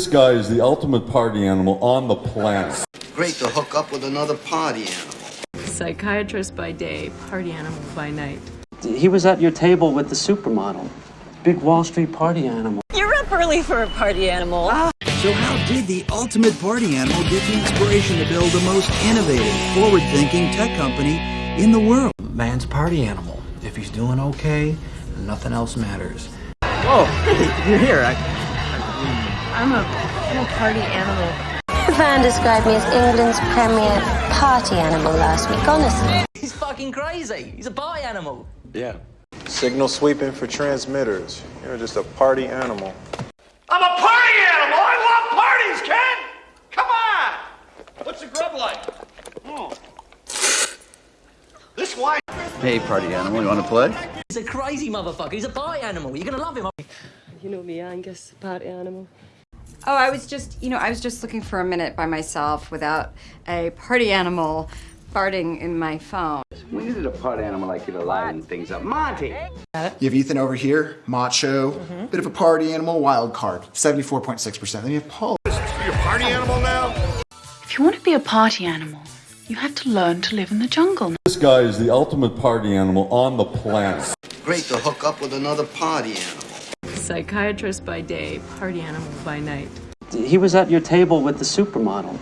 This guy is the ultimate party animal on the planet. Great to hook up with another party animal. Psychiatrist by day, party animal by night. He was at your table with the supermodel. Big Wall Street party animal. You're up early for a party animal. Ah. So how did the ultimate party animal get the inspiration to build the most innovative, forward-thinking tech company in the world? Man's party animal. If he's doing okay, nothing else matters. Oh, you're here. I, I'm a, I'm a party animal. Van described me as England's premier party animal last week, honestly. He's fucking crazy. He's a party animal. Yeah. Signal sweeping for transmitters. You're just a party animal. I'm a party animal. I love parties, Ken. Come on. What's the grub like? Mm. This wine. Hey, party animal, you want to play? He's a crazy motherfucker. He's a party animal. You're gonna love him. You know me, Angus, party animal. Oh, I was just, you know, I was just looking for a minute by myself without a party animal farting in my phone. We needed a party animal like you to liven things up. Monty! You have Ethan over here, macho, mm-hmm. bit of a party animal, wild card, 74.6%. Then you have Paul. You a party animal now? If you want to be a party animal, you have to learn to live in the jungle. This guy is the ultimate party animal on the planet. Great to hook up with another party animal. Psychiatrist by day, party animal by night. he was at your table with the supermodel.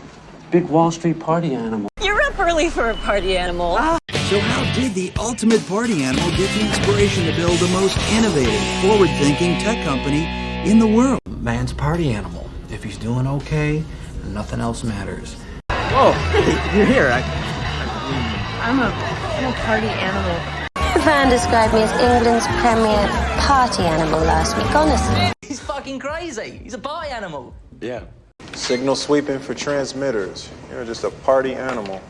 Big Wall Street party animal. You're up early for a party animal. Ah. So how did the ultimate party animal get the inspiration to build the most innovative, forward-thinking tech company in the world? Man's party animal. If he's doing okay, nothing else matters. Oh, you're here. I, I'm a, I'm a party animal. Van described me as England's premier party animal last week, honestly. He's fucking crazy. He's a party animal. Yeah. Signal sweeping for transmitters. You're just a party animal.